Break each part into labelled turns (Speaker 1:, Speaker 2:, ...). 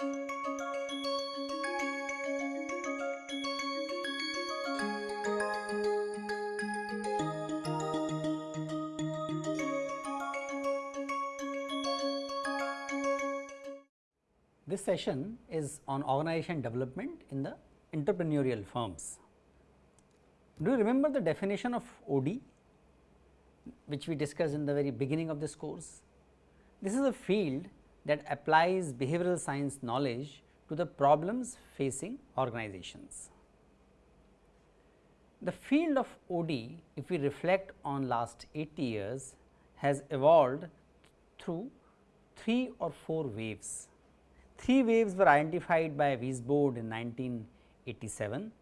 Speaker 1: This session is on organization development in the entrepreneurial firms. Do you remember the definition of OD which we discussed in the very beginning of this course? This is a field that applies behavioral science knowledge to the problems facing organizations. The field of OD if we reflect on last 80 years has evolved through 3 or 4 waves Three waves were identified by Weisbord in 1987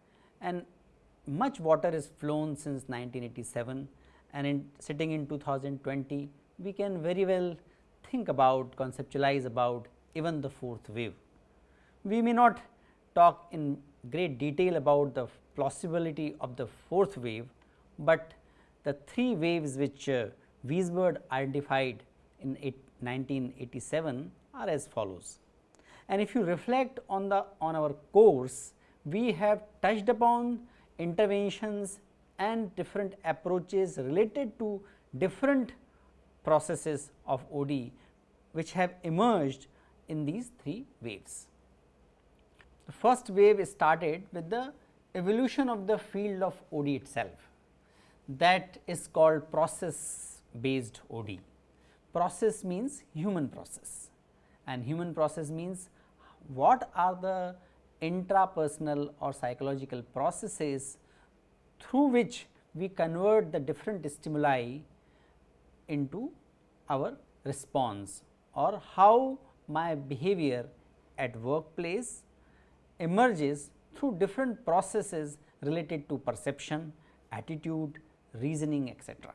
Speaker 1: and much water is flown since 1987 and in sitting in 2020 we can very well think about conceptualize about even the fourth wave. We may not talk in great detail about the plausibility of the fourth wave, but the three waves which uh, identified in 1987 are as follows. And if you reflect on the on our course, we have touched upon interventions and different approaches related to different processes of OD which have emerged in these three waves. The first wave started with the evolution of the field of OD itself that is called process based OD. Process means human process and human process means what are the intrapersonal or psychological processes through which we convert the different stimuli into our response or how my behavior at workplace emerges through different processes related to perception, attitude, reasoning etc.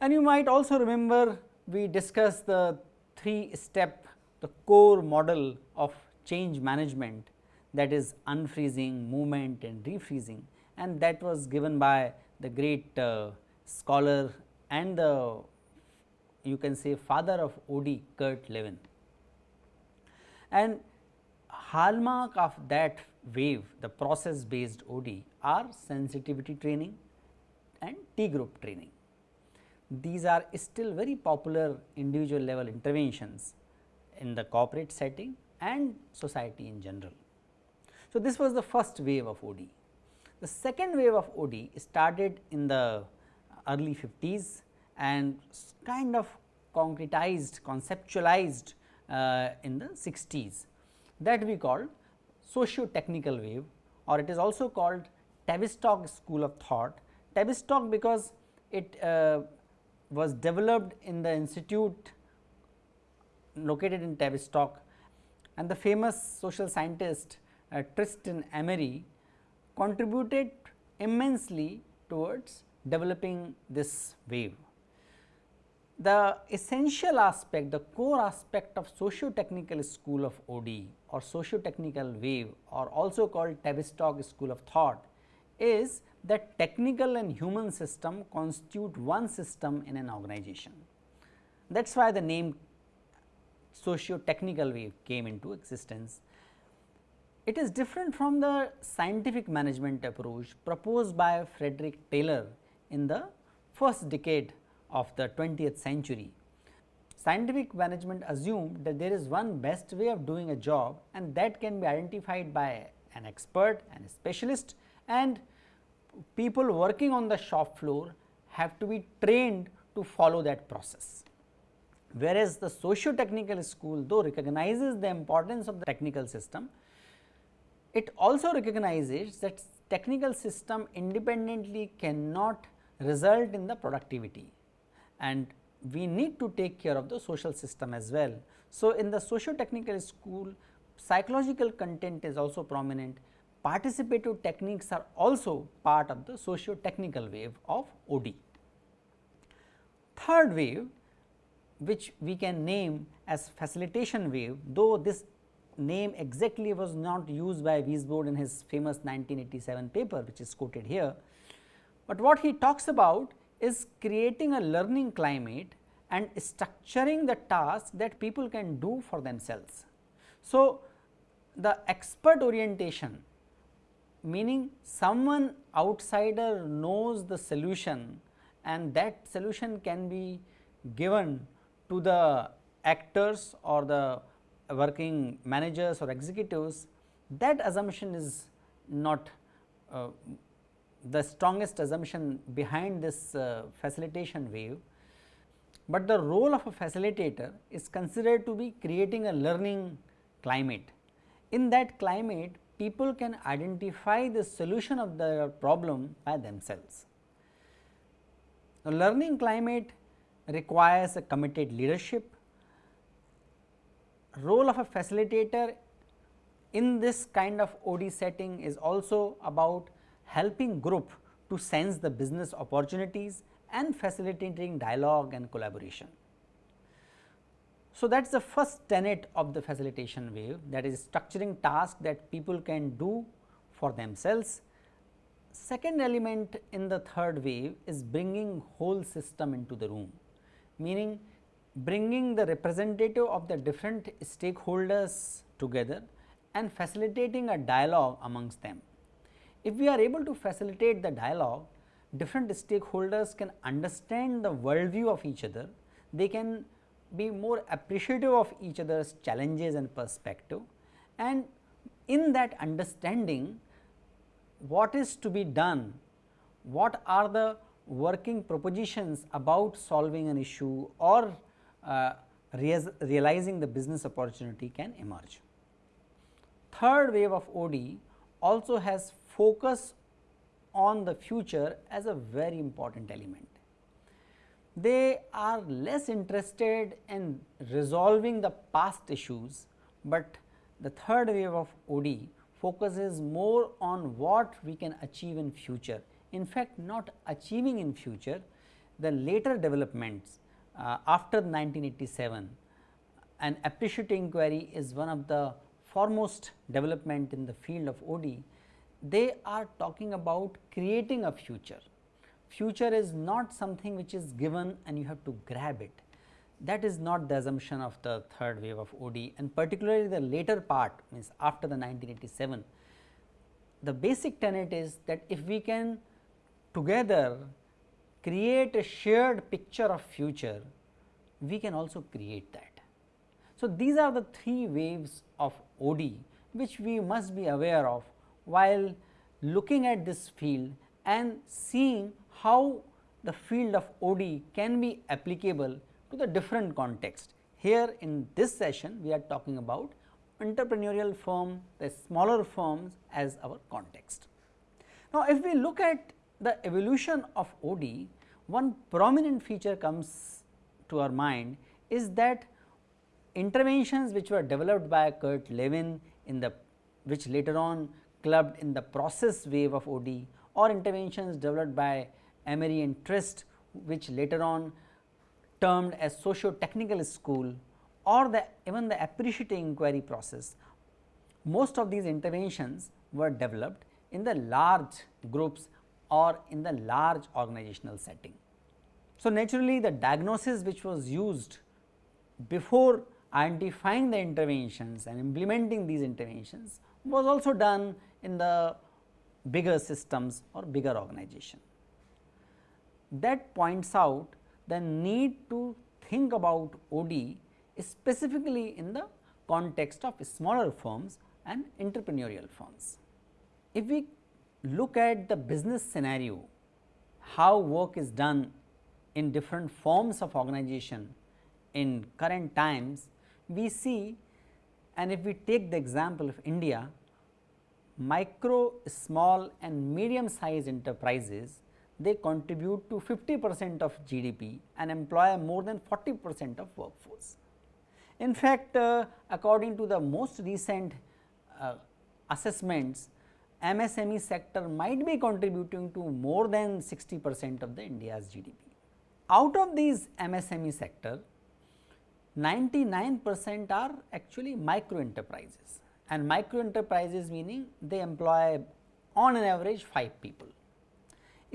Speaker 1: And you might also remember we discussed the three step the core model of change management that is unfreezing, movement and refreezing and that was given by the great uh, scholar and the you can say father of OD Kurt Lewin. And hallmark of that wave the process based OD are sensitivity training and T group training. These are still very popular individual level interventions in the corporate setting and society in general. So, this was the first wave of OD. The second wave of OD started in the early 50s and kind of concretized, conceptualized uh, in the 60s that we call socio-technical wave or it is also called Tavistock school of thought. Tavistock because it uh, was developed in the institute located in Tavistock and the famous social scientist uh, Trist and Emery contributed immensely towards developing this wave. The essential aspect, the core aspect of socio-technical school of OD or socio-technical wave or also called Tavistock school of thought is that technical and human system constitute one system in an organization. That is why the name socio-technical wave came into existence. It is different from the scientific management approach proposed by Frederick Taylor in the first decade of the 20th century. Scientific management assumed that there is one best way of doing a job and that can be identified by an expert and a specialist and people working on the shop floor have to be trained to follow that process whereas the socio-technical school though recognizes the importance of the technical system, it also recognizes that technical system independently cannot result in the productivity and we need to take care of the social system as well. So, in the socio-technical school psychological content is also prominent, participative techniques are also part of the socio-technical wave of OD. Third wave which we can name as facilitation wave though this name exactly was not used by Weisbord in his famous 1987 paper which is quoted here. But what he talks about is creating a learning climate and structuring the tasks that people can do for themselves. So, the expert orientation meaning someone outsider knows the solution and that solution can be given to the actors or the working managers or executives that assumption is not uh, the strongest assumption behind this uh, facilitation wave, but the role of a facilitator is considered to be creating a learning climate. In that climate people can identify the solution of their problem by themselves. The learning climate requires a committed leadership. Role of a facilitator in this kind of OD setting is also about helping group to sense the business opportunities and facilitating dialogue and collaboration. So, that is the first tenet of the facilitation wave that is structuring tasks that people can do for themselves. Second element in the third wave is bringing whole system into the room, meaning bringing the representative of the different stakeholders together and facilitating a dialogue amongst them. If we are able to facilitate the dialogue, different stakeholders can understand the worldview of each other, they can be more appreciative of each other's challenges and perspective. And in that understanding what is to be done, what are the working propositions about solving an issue or uh, realizing the business opportunity can emerge. Third wave of OD also has focus on the future as a very important element they are less interested in resolving the past issues, but the third wave of OD focuses more on what we can achieve in future. In fact, not achieving in future, the later developments uh, after 1987 an appreciative inquiry is one of the foremost development in the field of OD. They are talking about creating a future future is not something which is given and you have to grab it. That is not the assumption of the third wave of OD and particularly the later part means after the 1987. The basic tenet is that if we can together create a shared picture of future, we can also create that. So, these are the three waves of OD which we must be aware of while looking at this field and seeing how the field of OD can be applicable to the different context. Here in this session we are talking about entrepreneurial firm, the smaller firms as our context. Now, if we look at the evolution of OD, one prominent feature comes to our mind is that interventions which were developed by Kurt Lewin in the which later on clubbed in the process wave of OD or interventions developed by Emery and Trist which later on termed as socio-technical school or the even the appreciative inquiry process. Most of these interventions were developed in the large groups or in the large organizational setting. So, naturally the diagnosis which was used before identifying the interventions and implementing these interventions was also done in the bigger systems or bigger organization that points out the need to think about OD specifically in the context of smaller firms and entrepreneurial firms. If we look at the business scenario, how work is done in different forms of organization in current times, we see and if we take the example of India, micro, small and medium sized enterprises they contribute to 50 percent of GDP and employ more than 40 percent of workforce. In fact, uh, according to the most recent uh, assessments, MSME sector might be contributing to more than 60 percent of the India's GDP. Out of these MSME sector, 99 percent are actually micro enterprises and micro enterprises meaning they employ on an average 5 people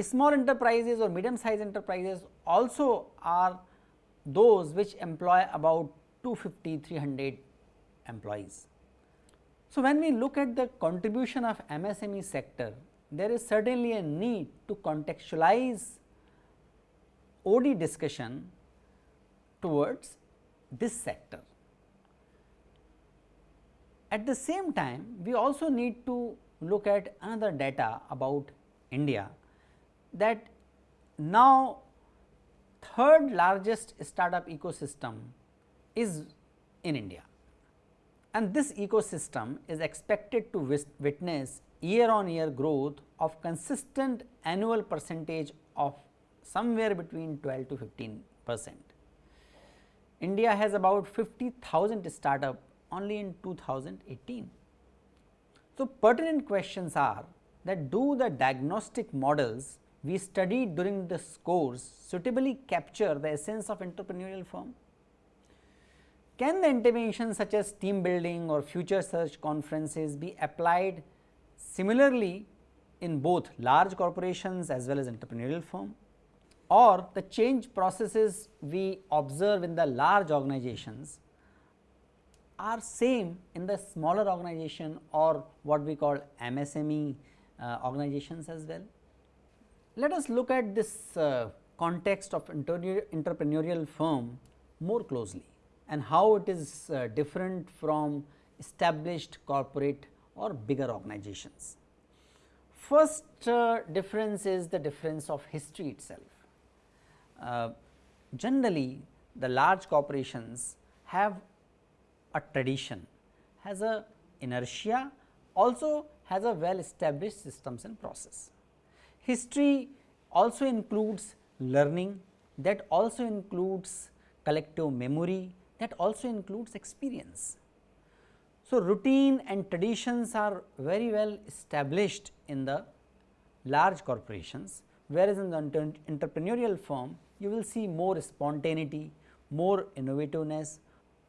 Speaker 1: small enterprises or medium sized enterprises also are those which employ about 250 300 employees So, when we look at the contribution of MSME sector, there is certainly a need to contextualize OD discussion towards this sector. At the same time, we also need to look at another data about India that now third largest startup ecosystem is in India and this ecosystem is expected to witness year on year growth of consistent annual percentage of somewhere between 12 to 15 percent. India has about 50,000 startup only in 2018. So, pertinent questions are that do the diagnostic models we studied during this course suitably capture the essence of entrepreneurial firm? Can the interventions such as team building or future search conferences be applied similarly in both large corporations as well as entrepreneurial firm? Or the change processes we observe in the large organizations are same in the smaller organization or what we call MSME uh, organizations as well. Let us look at this uh, context of entrepreneurial firm more closely and how it is uh, different from established corporate or bigger organizations. First uh, difference is the difference of history itself. Uh, generally the large corporations have a tradition, has a inertia, also has a well established systems and process. History also includes learning that also includes collective memory that also includes experience. So, routine and traditions are very well established in the large corporations, whereas in the entrepreneurial firm you will see more spontaneity, more innovativeness,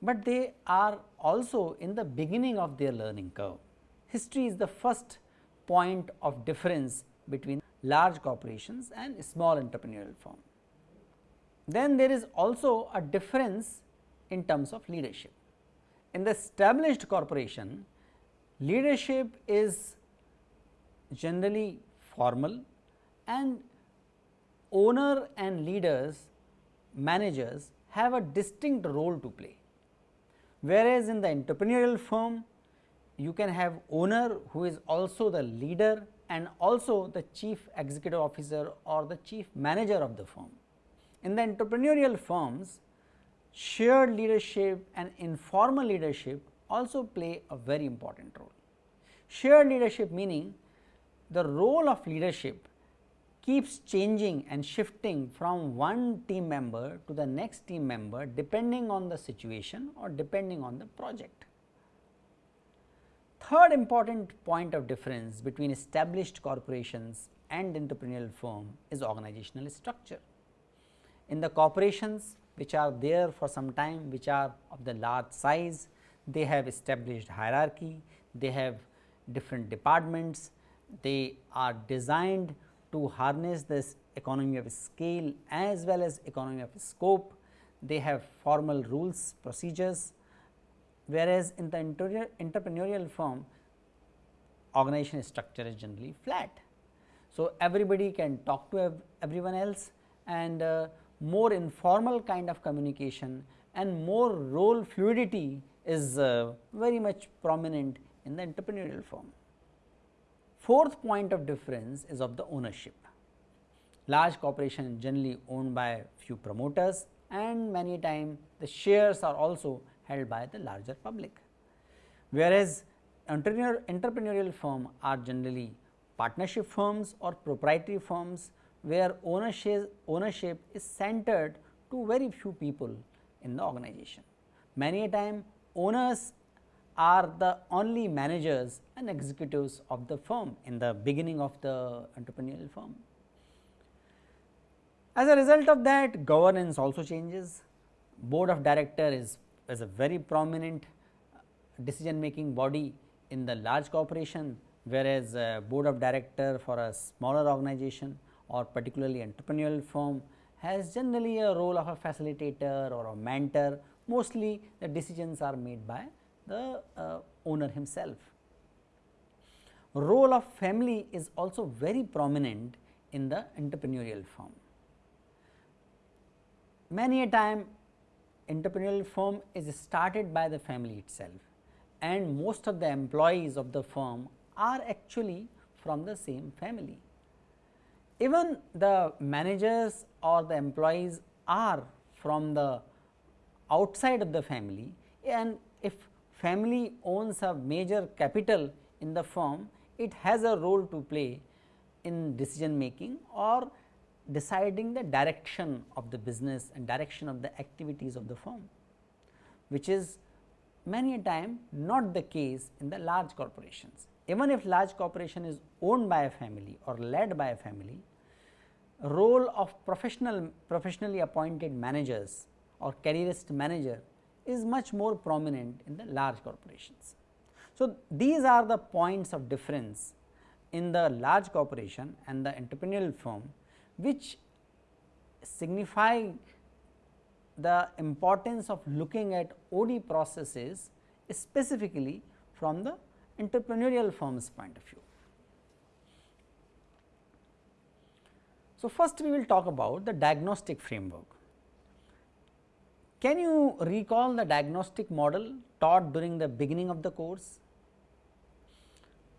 Speaker 1: but they are also in the beginning of their learning curve. History is the first point of difference between large corporations and small entrepreneurial firm. Then there is also a difference in terms of leadership. In the established corporation, leadership is generally formal and owner and leaders, managers have a distinct role to play. Whereas, in the entrepreneurial firm, you can have owner who is also the leader and also the chief executive officer or the chief manager of the firm. In the entrepreneurial firms, shared leadership and informal leadership also play a very important role. Shared leadership meaning the role of leadership keeps changing and shifting from one team member to the next team member depending on the situation or depending on the project. Third important point of difference between established corporations and entrepreneurial firm is organizational structure. In the corporations, which are there for some time which are of the large size, they have established hierarchy, they have different departments, they are designed to harness this economy of scale as well as economy of scope, they have formal rules procedures whereas in the entrepreneurial firm organization structure is generally flat. So, everybody can talk to ev everyone else and uh, more informal kind of communication and more role fluidity is uh, very much prominent in the entrepreneurial firm. Fourth point of difference is of the ownership. Large corporation generally owned by few promoters and many time the shares are also held by the larger public. Whereas, entrepreneurial firm are generally partnership firms or proprietary firms where ownership, ownership is centered to very few people in the organization. Many a time owners are the only managers and executives of the firm in the beginning of the entrepreneurial firm. As a result of that governance also changes, board of director is, is a very prominent uh, decision making body in the large corporation, whereas board of director for a smaller organization or particularly entrepreneurial firm has generally a role of a facilitator or a mentor mostly the decisions are made by the uh, owner himself. Role of family is also very prominent in the entrepreneurial firm. Many a time entrepreneurial firm is started by the family itself and most of the employees of the firm are actually from the same family. Even the managers or the employees are from the outside of the family and if family owns a major capital in the firm, it has a role to play in decision making or deciding the direction of the business and direction of the activities of the firm, which is many a time not the case in the large corporations. Even if large corporation is owned by a family or led by a family, role of professional professionally appointed managers or careerist manager is much more prominent in the large corporations. So, these are the points of difference in the large corporation and the entrepreneurial firm which signify the importance of looking at OD processes specifically from the entrepreneurial firm's point of view. So, first we will talk about the diagnostic framework. Can you recall the diagnostic model taught during the beginning of the course?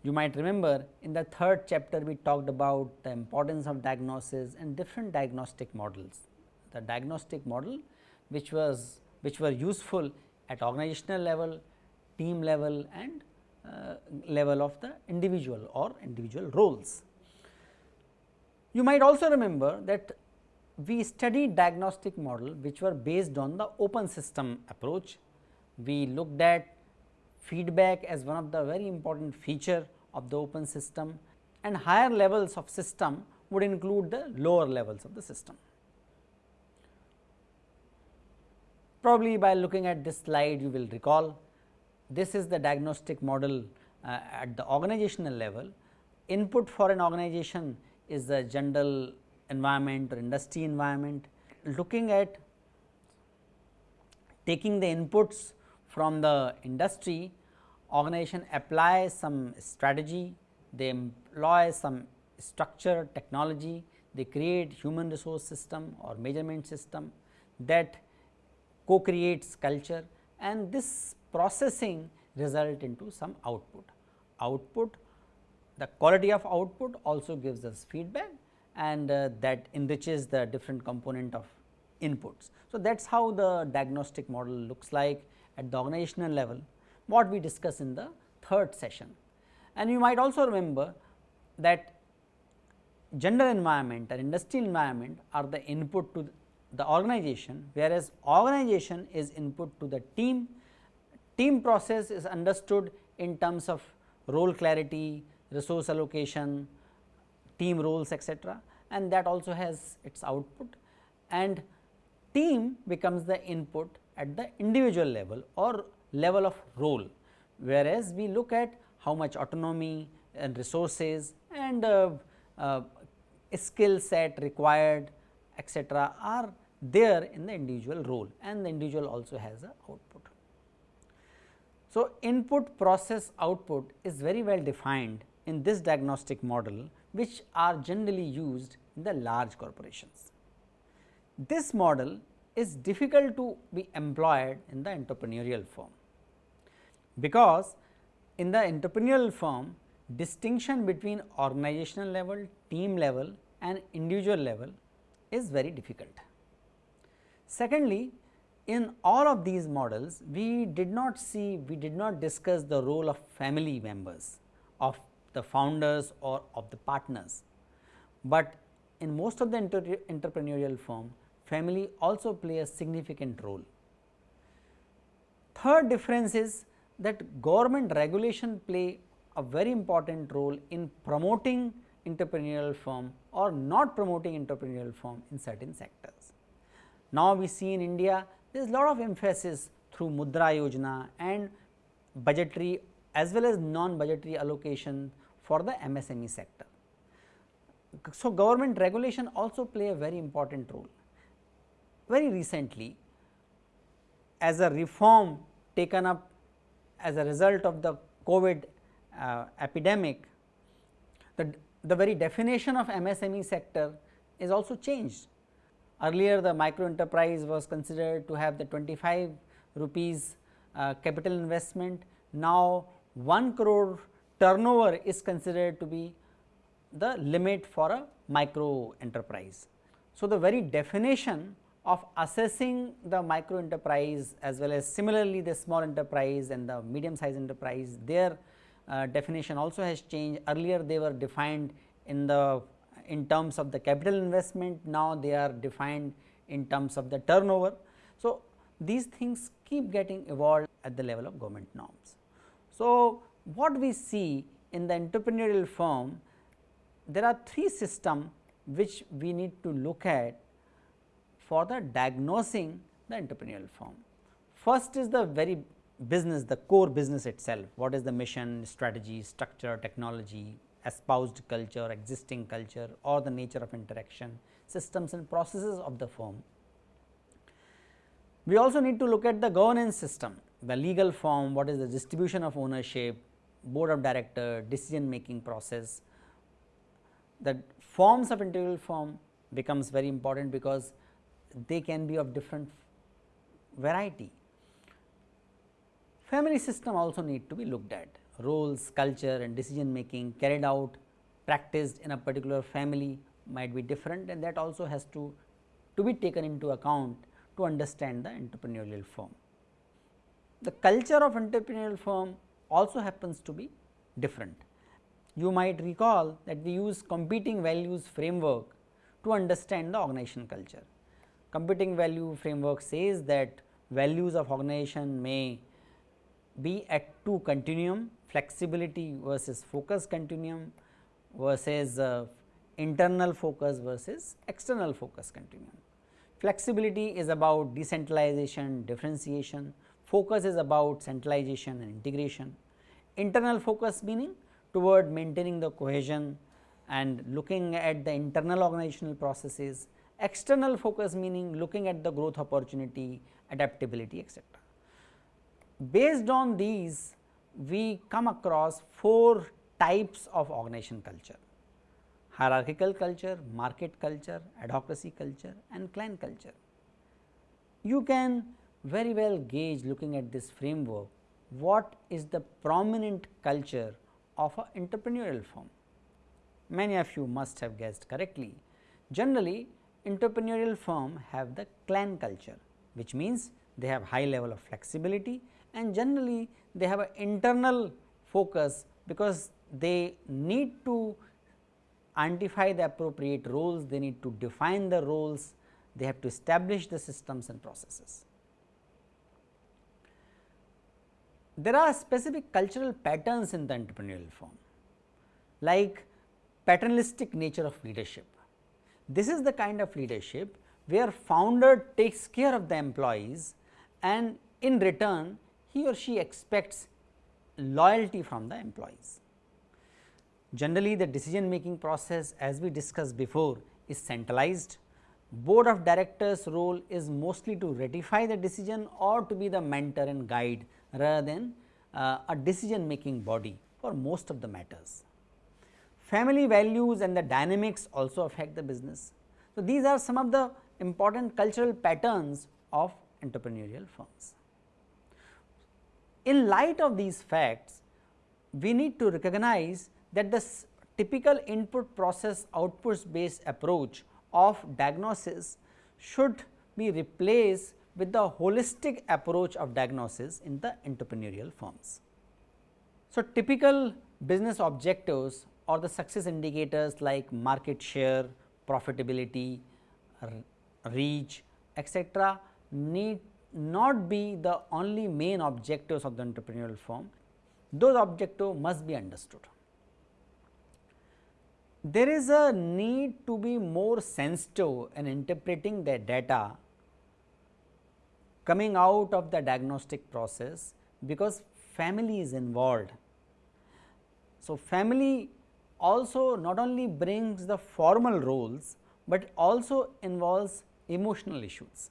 Speaker 1: You might remember in the third chapter we talked about the importance of diagnosis and different diagnostic models. The diagnostic model which was which were useful at organizational level, team level and uh, level of the individual or individual roles. You might also remember that we studied diagnostic model which were based on the open system approach. We looked at feedback as one of the very important feature of the open system and higher levels of system would include the lower levels of the system. Probably by looking at this slide you will recall this is the diagnostic model uh, at the organizational level. Input for an organization is the general environment or industry environment. Looking at taking the inputs from the industry, organization applies some strategy, they employ some structure technology, they create human resource system or measurement system that co-creates culture and this processing result into some output. Output the quality of output also gives us feedback and uh, that enriches the different component of inputs. So, that is how the diagnostic model looks like at the organizational level what we discussed in the third session. And you might also remember that general environment and industrial environment are the input to the organization, whereas organization is input to the team. Team process is understood in terms of role clarity, resource allocation, team roles etc. and that also has its output and team becomes the input at the individual level or level of role, whereas we look at how much autonomy and resources and uh, uh, skill set required etc., are there in the individual role and the individual also has a output. So, input process output is very well defined in this diagnostic model which are generally used in the large corporations. This model is difficult to be employed in the entrepreneurial firm, because in the entrepreneurial firm distinction between organizational level, team level and individual level is very difficult. Secondly, in all of these models we did not see, we did not discuss the role of family members of the founders or of the partners. But in most of the entrepreneurial firm, family also play a significant role. Third difference is that government regulation play a very important role in promoting entrepreneurial firm or not promoting entrepreneurial firm in certain sectors. Now, we see in India there is a lot of emphasis through Mudra Yojana and budgetary as well as non budgetary allocation for the MSME sector. So, government regulation also play a very important role. Very recently as a reform taken up as a result of the COVID uh, epidemic, the, the very definition of MSME sector is also changed. Earlier the micro enterprise was considered to have the 25 rupees uh, capital investment, now 1 crore turnover is considered to be the limit for a micro enterprise. So, the very definition of assessing the micro enterprise as well as similarly the small enterprise and the medium size enterprise their uh, definition also has changed earlier they were defined in the in terms of the capital investment now they are defined in terms of the turnover. So, these things keep getting evolved at the level of government norms. So, what we see in the entrepreneurial firm there are three systems which we need to look at for the diagnosing the entrepreneurial firm. First is the very business, the core business itself, what is the mission, strategy, structure, technology, espoused culture, existing culture or the nature of interaction, systems and processes of the firm. We also need to look at the governance system, the legal form, what is the distribution of ownership, board of director, decision making process. The forms of entrepreneurial form becomes very important because they can be of different variety. Family system also need to be looked at, roles, culture and decision making carried out practiced in a particular family might be different and that also has to, to be taken into account to understand the entrepreneurial firm. The culture of entrepreneurial firm also happens to be different. You might recall that we use competing values framework to understand the organization culture competing value framework says that values of organization may be at two continuum flexibility versus focus continuum versus uh, internal focus versus external focus continuum. Flexibility is about decentralization, differentiation, focus is about centralization and integration. Internal focus meaning toward maintaining the cohesion and looking at the internal organizational processes external focus meaning looking at the growth opportunity, adaptability etc. Based on these we come across four types of organization culture hierarchical culture, market culture, adhocracy culture and clan culture. You can very well gauge looking at this framework what is the prominent culture of an entrepreneurial firm. Many of you must have guessed correctly. Generally entrepreneurial firm have the clan culture which means they have high level of flexibility and generally they have an internal focus because they need to identify the appropriate roles, they need to define the roles, they have to establish the systems and processes. There are specific cultural patterns in the entrepreneurial form like paternalistic nature of leadership this is the kind of leadership where founder takes care of the employees and in return he or she expects loyalty from the employees. Generally the decision making process as we discussed before is centralized. Board of directors role is mostly to ratify the decision or to be the mentor and guide rather than uh, a decision making body for most of the matters. Family values and the dynamics also affect the business. So, these are some of the important cultural patterns of entrepreneurial firms. In light of these facts, we need to recognize that the typical input process outputs based approach of diagnosis should be replaced with the holistic approach of diagnosis in the entrepreneurial firms. So, typical business objectives or the success indicators like market share, profitability, reach etc. need not be the only main objectives of the entrepreneurial firm, those objectives must be understood. There is a need to be more sensitive in interpreting the data coming out of the diagnostic process because family is involved. So, family also not only brings the formal roles, but also involves emotional issues.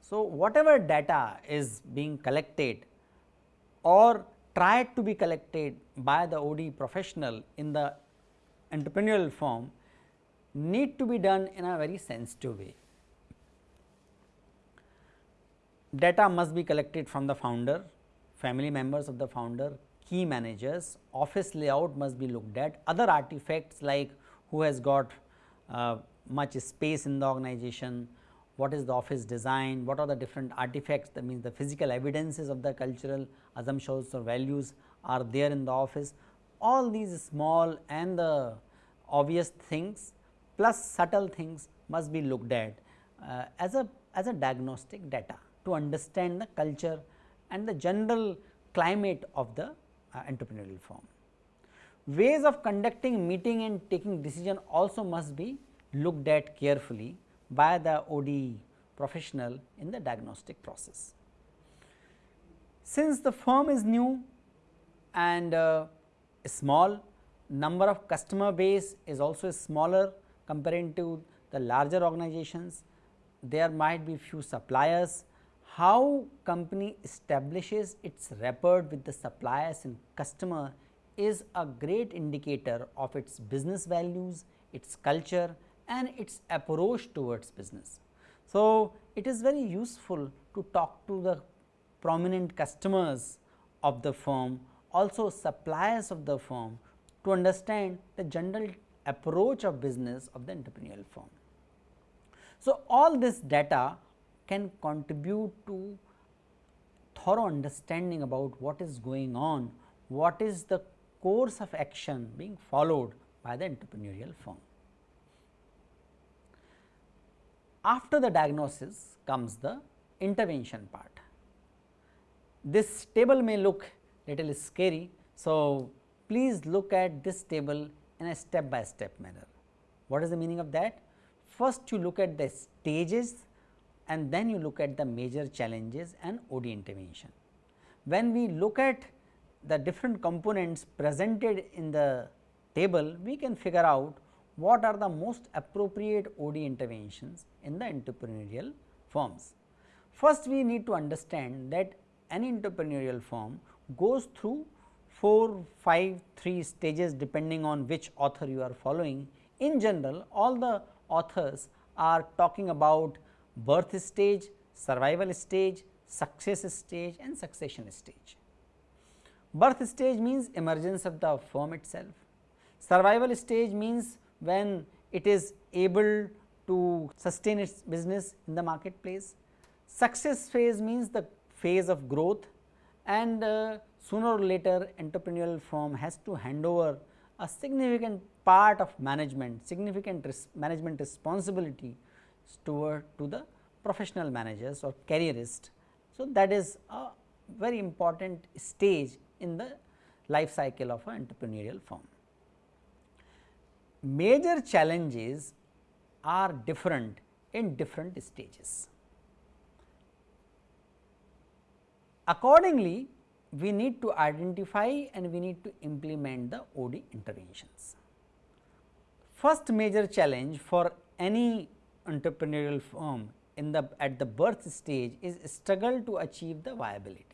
Speaker 1: So, whatever data is being collected or tried to be collected by the OD professional in the entrepreneurial form need to be done in a very sensitive way. Data must be collected from the founder, family members of the founder, key managers, office layout must be looked at, other artifacts like who has got uh, much space in the organization, what is the office design, what are the different artifacts that means the physical evidences of the cultural assumptions or values are there in the office. All these small and the obvious things plus subtle things must be looked at uh, as a as a diagnostic data to understand the culture and the general climate of the uh, entrepreneurial firm. Ways of conducting meeting and taking decision also must be looked at carefully by the ODE professional in the diagnostic process. Since the firm is new and uh, small, number of customer base is also smaller comparing to the larger organizations, there might be few suppliers. How company establishes its rapport with the suppliers and customer is a great indicator of its business values, its culture and its approach towards business. So, it is very useful to talk to the prominent customers of the firm, also suppliers of the firm to understand the general approach of business of the entrepreneurial firm. So, all this data can contribute to thorough understanding about what is going on, what is the course of action being followed by the entrepreneurial firm. After the diagnosis comes the intervention part. This table may look little scary. So, please look at this table in a step by step manner. What is the meaning of that? First you look at the stages and then you look at the major challenges and OD intervention. When we look at the different components presented in the table, we can figure out what are the most appropriate OD interventions in the entrepreneurial firms. First we need to understand that any entrepreneurial firm goes through 4, 5, 3 stages depending on which author you are following. In general all the authors are talking about birth stage, survival stage, success stage and succession stage. Birth stage means emergence of the firm itself. Survival stage means when it is able to sustain its business in the marketplace. Success phase means the phase of growth and uh, sooner or later entrepreneurial firm has to hand over a significant part of management, significant res management responsibility toward to the professional managers or careerist. So, that is a very important stage in the life cycle of an entrepreneurial firm major challenges are different in different stages. Accordingly, we need to identify and we need to implement the OD interventions. First major challenge for any entrepreneurial firm in the at the birth stage is struggle to achieve the viability.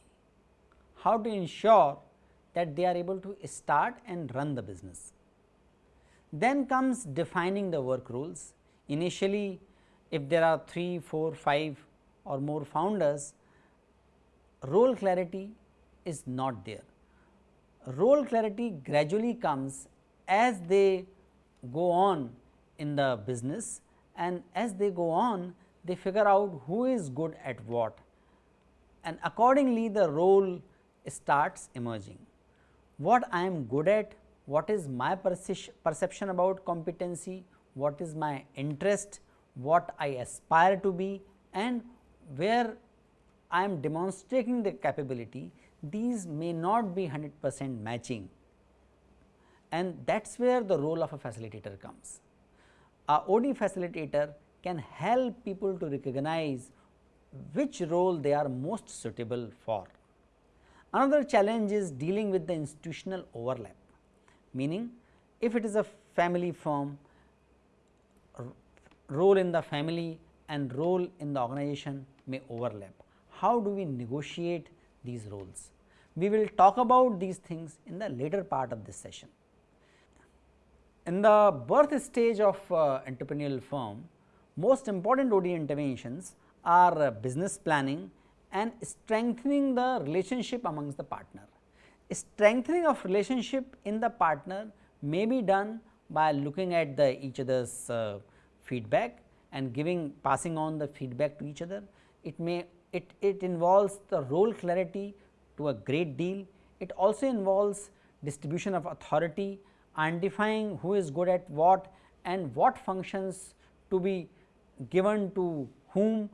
Speaker 1: How to ensure that they are able to start and run the business. Then comes defining the work rules. Initially, if there are 3, 4, 5 or more founders, role clarity is not there. Role clarity gradually comes as they go on in the business and as they go on they figure out who is good at what and accordingly the role starts emerging. What I am good at, what is my perception about competency, what is my interest, what I aspire to be and where I am demonstrating the capability, these may not be 100 percent matching and that is where the role of a facilitator comes. A OD facilitator can help people to recognize which role they are most suitable for. Another challenge is dealing with the institutional overlap meaning if it is a family firm role in the family and role in the organization may overlap. How do we negotiate these roles? We will talk about these things in the later part of this session. In the birth stage of uh, entrepreneurial firm, most important OD interventions are uh, business planning and strengthening the relationship amongst the partner. Strengthening of relationship in the partner may be done by looking at the each other's uh, feedback and giving passing on the feedback to each other. It may it, it involves the role clarity to a great deal. It also involves distribution of authority, identifying who is good at what and what functions to be given to whom.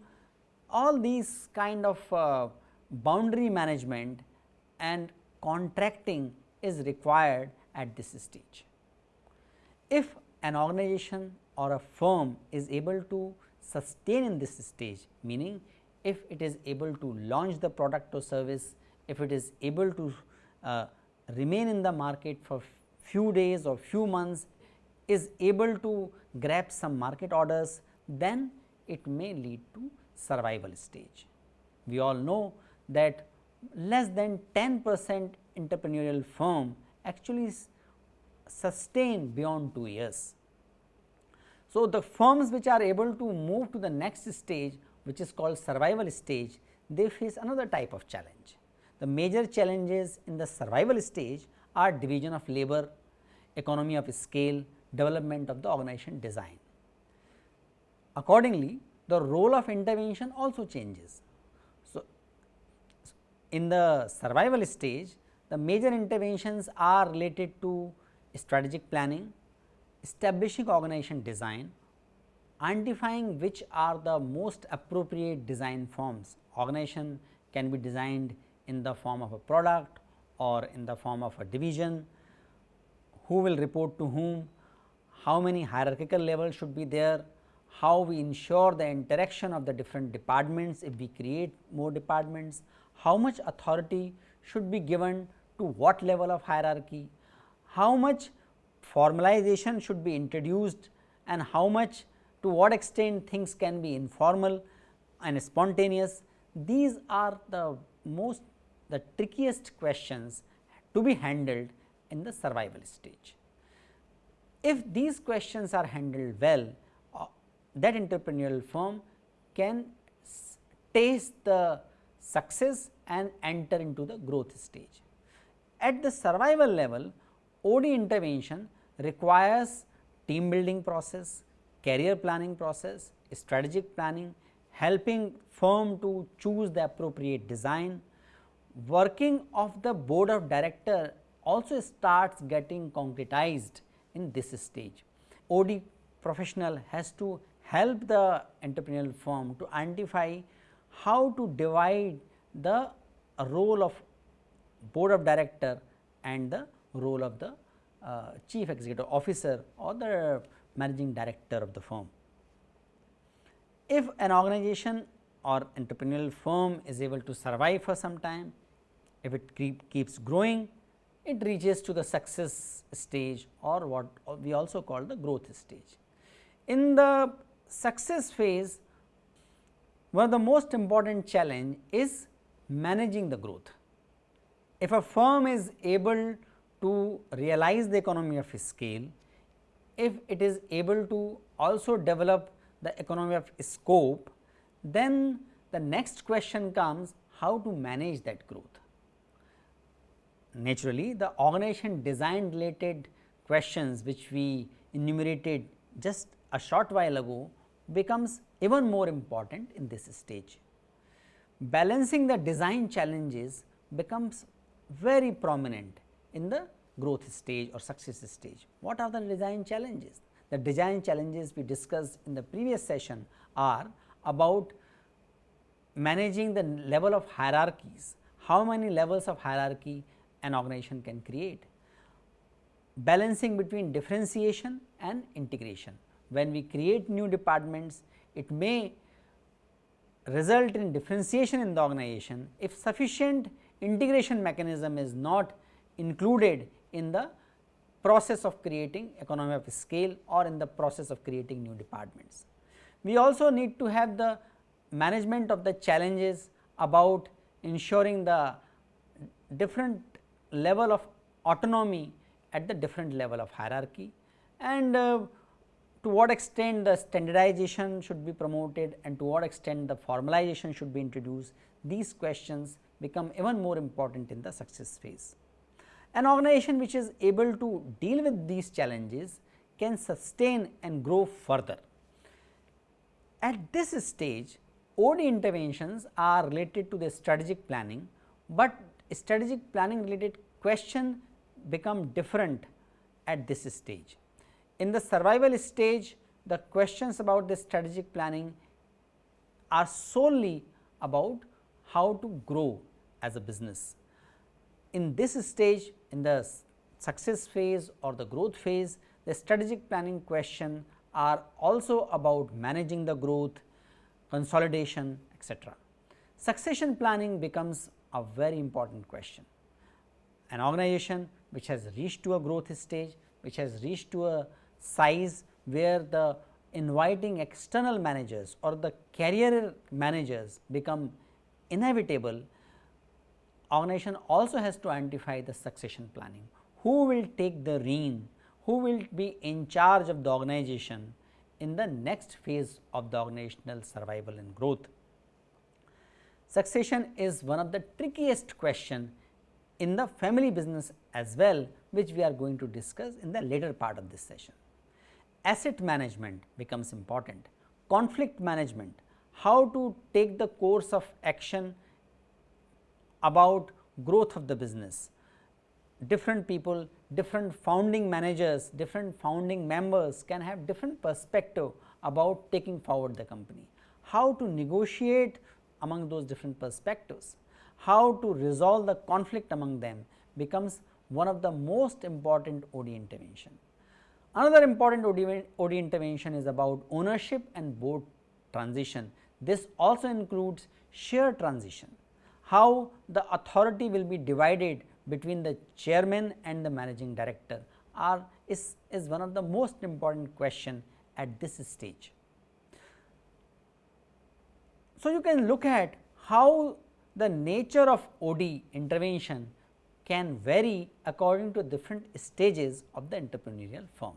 Speaker 1: All these kind of uh, boundary management and contracting is required at this stage. If an organization or a firm is able to sustain in this stage, meaning if it is able to launch the product or service, if it is able to uh, remain in the market for few days or few months, is able to grab some market orders, then it may lead to survival stage. We all know that less than 10 percent entrepreneurial firm actually sustain beyond 2 years. So, the firms which are able to move to the next stage which is called survival stage, they face another type of challenge. The major challenges in the survival stage are division of labor, economy of scale, development of the organization design. Accordingly, the role of intervention also changes. So, in the survival stage, the major interventions are related to strategic planning, establishing organization design, identifying which are the most appropriate design forms. Organization can be designed in the form of a product or in the form of a division, who will report to whom, how many hierarchical levels should be there, how we ensure the interaction of the different departments if we create more departments, how much authority should be given to what level of hierarchy, how much formalization should be introduced and how much to what extent things can be informal and spontaneous. These are the most the trickiest questions to be handled in the survival stage. If these questions are handled well, uh, that entrepreneurial firm can taste the success and enter into the growth stage. At the survival level, OD intervention requires team building process, career planning process, strategic planning, helping firm to choose the appropriate design. Working of the board of director also starts getting concretized in this stage. OD professional has to help the entrepreneurial firm to identify how to divide the role of board of director and the role of the uh, chief executive officer or the managing director of the firm. If an organization or entrepreneurial firm is able to survive for some time, if it keep, keeps growing, it reaches to the success stage or what we also call the growth stage. In the success phase, one of the most important challenge is managing the growth. If a firm is able to realize the economy of scale, if it is able to also develop the economy of scope, then the next question comes how to manage that growth. Naturally, the organization design related questions which we enumerated just a short while ago becomes even more important in this stage. Balancing the design challenges becomes very prominent in the growth stage or success stage. What are the design challenges? The design challenges we discussed in the previous session are about managing the level of hierarchies, how many levels of hierarchy an organization can create, balancing between differentiation and integration. When we create new departments, it may result in differentiation in the organization if sufficient integration mechanism is not included in the process of creating economy of scale or in the process of creating new departments. We also need to have the management of the challenges about ensuring the different level of autonomy at the different level of hierarchy and uh, to what extent the standardization should be promoted and to what extent the formalization should be introduced, these questions become even more important in the success phase. An organization which is able to deal with these challenges can sustain and grow further. At this stage, OD interventions are related to the strategic planning, but strategic planning related question become different at this stage. In the survival stage, the questions about the strategic planning are solely about how to grow as a business. In this stage, in the success phase or the growth phase, the strategic planning question are also about managing the growth, consolidation etc. Succession planning becomes a very important question. An organization which has reached to a growth stage, which has reached to a size where the inviting external managers or the career managers become inevitable, organization also has to identify the succession planning. Who will take the reign? who will be in charge of the organization in the next phase of the organizational survival and growth. Succession is one of the trickiest question in the family business as well which we are going to discuss in the later part of this session. Asset management becomes important, conflict management, how to take the course of action about growth of the business, different people, different founding managers, different founding members can have different perspective about taking forward the company. How to negotiate among those different perspectives, how to resolve the conflict among them becomes one of the most important OD intervention. Another important OD, OD intervention is about ownership and board transition. This also includes share transition, how the authority will be divided between the chairman and the managing director are is, is one of the most important question at this stage. So, you can look at how the nature of OD intervention can vary according to different stages of the entrepreneurial firm.